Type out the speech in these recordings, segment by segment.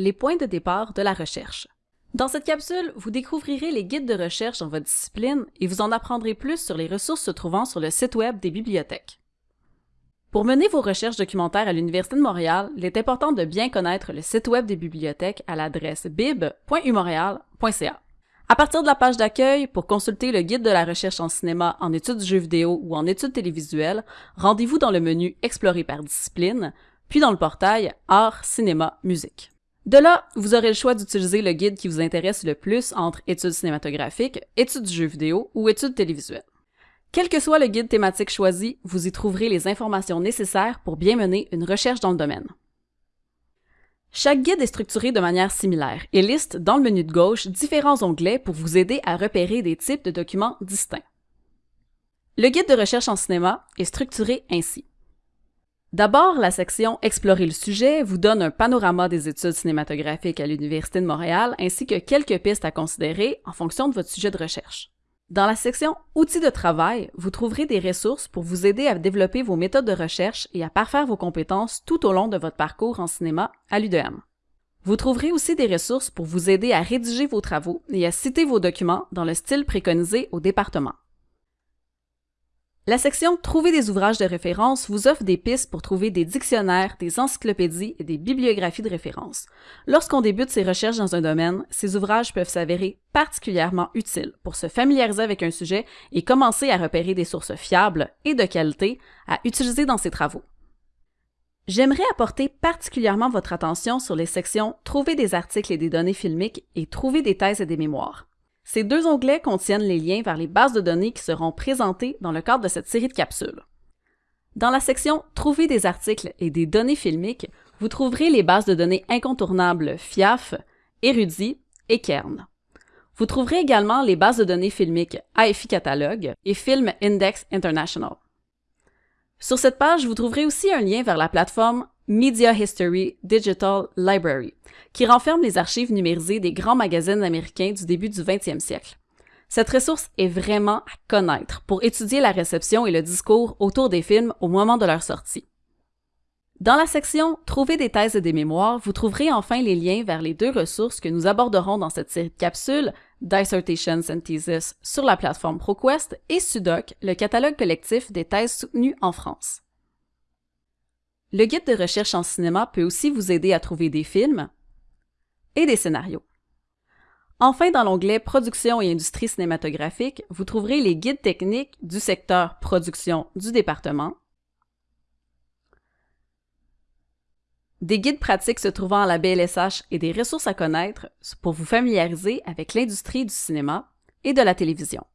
les points de départ de la recherche. Dans cette capsule, vous découvrirez les guides de recherche dans votre discipline et vous en apprendrez plus sur les ressources se trouvant sur le site Web des bibliothèques. Pour mener vos recherches documentaires à l'Université de Montréal, il est important de bien connaître le site Web des bibliothèques à l'adresse bib.umontréal.ca. À partir de la page d'accueil, pour consulter le guide de la recherche en cinéma, en études du jeu vidéo ou en études télévisuelles, rendez-vous dans le menu Explorer par discipline, puis dans le portail Art, cinéma, musique. De là, vous aurez le choix d'utiliser le guide qui vous intéresse le plus entre études cinématographiques, études du jeu vidéo ou études télévisuelles. Quel que soit le guide thématique choisi, vous y trouverez les informations nécessaires pour bien mener une recherche dans le domaine. Chaque guide est structuré de manière similaire et liste dans le menu de gauche différents onglets pour vous aider à repérer des types de documents distincts. Le guide de recherche en cinéma est structuré ainsi. D'abord, la section Explorer le sujet vous donne un panorama des études cinématographiques à l'Université de Montréal ainsi que quelques pistes à considérer en fonction de votre sujet de recherche. Dans la section Outils de travail, vous trouverez des ressources pour vous aider à développer vos méthodes de recherche et à parfaire vos compétences tout au long de votre parcours en cinéma à l'UDM. Vous trouverez aussi des ressources pour vous aider à rédiger vos travaux et à citer vos documents dans le style préconisé au département. La section Trouver des ouvrages de référence vous offre des pistes pour trouver des dictionnaires, des encyclopédies et des bibliographies de référence. Lorsqu'on débute ses recherches dans un domaine, ces ouvrages peuvent s'avérer particulièrement utiles pour se familiariser avec un sujet et commencer à repérer des sources fiables et de qualité à utiliser dans ses travaux. J'aimerais apporter particulièrement votre attention sur les sections Trouver des articles et des données filmiques et Trouver des thèses et des mémoires. Ces deux onglets contiennent les liens vers les bases de données qui seront présentées dans le cadre de cette série de capsules. Dans la section Trouver des articles et des données filmiques, vous trouverez les bases de données incontournables FIAF, Érudit et Kern. Vous trouverez également les bases de données filmiques AFI Catalogue et Film Index International. Sur cette page, vous trouverez aussi un lien vers la plateforme Media History Digital Library, qui renferme les archives numérisées des grands magazines américains du début du 20e siècle. Cette ressource est vraiment à connaître pour étudier la réception et le discours autour des films au moment de leur sortie. Dans la section Trouver des thèses et des mémoires, vous trouverez enfin les liens vers les deux ressources que nous aborderons dans cette série de capsules, Dissertations and Thesis sur la plateforme ProQuest et Sudoc, le catalogue collectif des thèses soutenues en France. Le guide de recherche en cinéma peut aussi vous aider à trouver des films et des scénarios. Enfin, dans l'onglet Production et industrie cinématographique, vous trouverez les guides techniques du secteur production du département, des guides pratiques se trouvant à la BLSH et des ressources à connaître pour vous familiariser avec l'industrie du cinéma et de la télévision.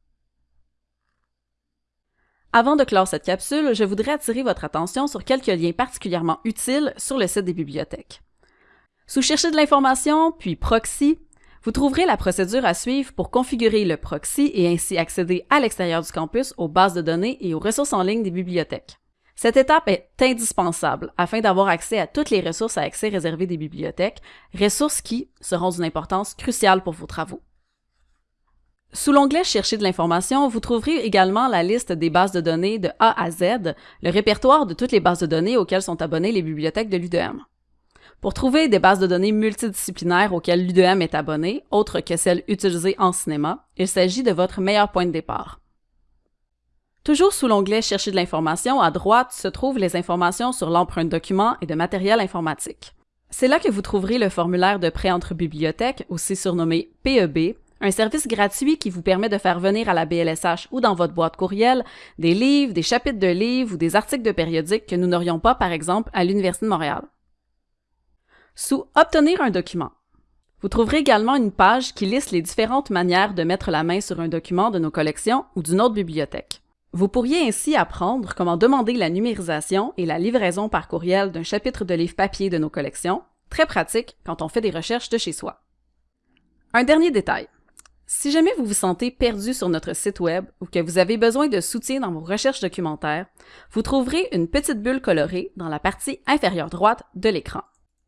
Avant de clore cette capsule, je voudrais attirer votre attention sur quelques liens particulièrement utiles sur le site des bibliothèques. Sous Chercher de l'information, puis Proxy, vous trouverez la procédure à suivre pour configurer le proxy et ainsi accéder à l'extérieur du campus aux bases de données et aux ressources en ligne des bibliothèques. Cette étape est indispensable afin d'avoir accès à toutes les ressources à accès réservées des bibliothèques, ressources qui seront d'une importance cruciale pour vos travaux. Sous l'onglet Chercher de l'information, vous trouverez également la liste des bases de données de A à Z, le répertoire de toutes les bases de données auxquelles sont abonnées les bibliothèques de l'UDM. Pour trouver des bases de données multidisciplinaires auxquelles l'UDM est abonné, autres que celles utilisées en cinéma, il s'agit de votre meilleur point de départ. Toujours sous l'onglet Chercher de l'information, à droite se trouvent les informations sur l'empreinte document et de matériel informatique. C'est là que vous trouverez le formulaire de prêt entre bibliothèques, aussi surnommé PEB, un service gratuit qui vous permet de faire venir à la BLSH ou dans votre boîte courriel des livres, des chapitres de livres ou des articles de périodiques que nous n'aurions pas, par exemple, à l'Université de Montréal. Sous Obtenir un document, vous trouverez également une page qui liste les différentes manières de mettre la main sur un document de nos collections ou d'une autre bibliothèque. Vous pourriez ainsi apprendre comment demander la numérisation et la livraison par courriel d'un chapitre de livre papier de nos collections, très pratique quand on fait des recherches de chez soi. Un dernier détail. Si jamais vous vous sentez perdu sur notre site web ou que vous avez besoin de soutien dans vos recherches documentaires, vous trouverez une petite bulle colorée dans la partie inférieure droite de l'écran.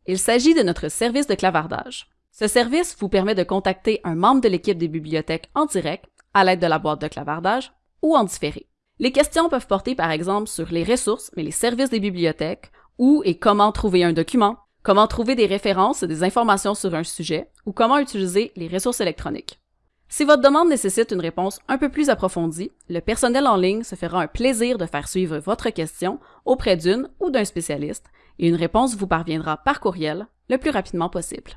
Il s'agit de notre service de clavardage. Ce service vous permet de contacter un membre de l'équipe des bibliothèques en direct à l'aide de la boîte de clavardage ou en différé. Les questions peuvent porter par exemple sur les ressources, mais les services des bibliothèques, où et comment trouver un document, comment trouver des références et des informations sur un sujet ou comment utiliser les ressources électroniques. Si votre demande nécessite une réponse un peu plus approfondie, le personnel en ligne se fera un plaisir de faire suivre votre question auprès d'une ou d'un spécialiste et une réponse vous parviendra par courriel le plus rapidement possible.